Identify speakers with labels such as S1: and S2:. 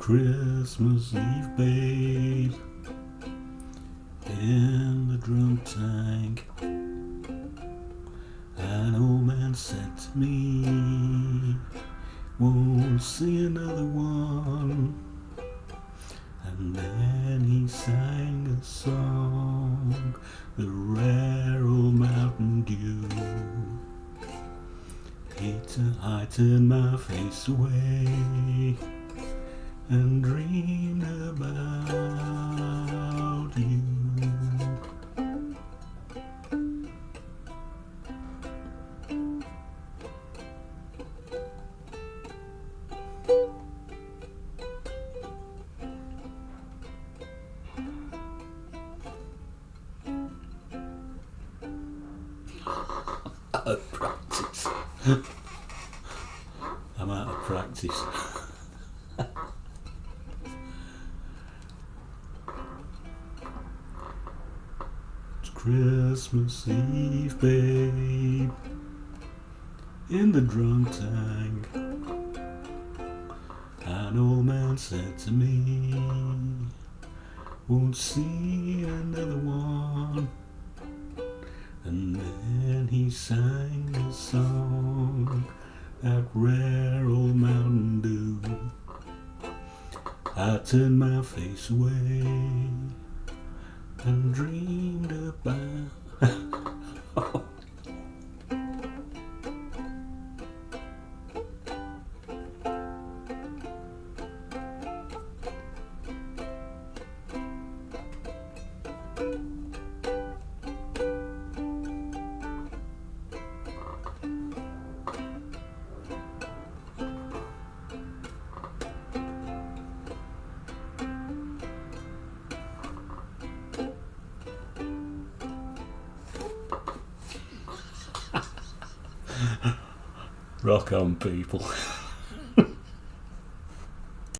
S1: Christmas Eve, babe, in the drunk tank. An old man said to me, Won't see another one. And then he sang a song, the rare old Mountain Dew. He I turned my face away and dreamed about you. Out of practice. I'm out of practice. Christmas Eve, babe, in the drunk tank. An old man said to me, Won't see another one. And then he sang a song, that rare old Mountain Dew. I turned my face away and dreamed about. Rock on, people.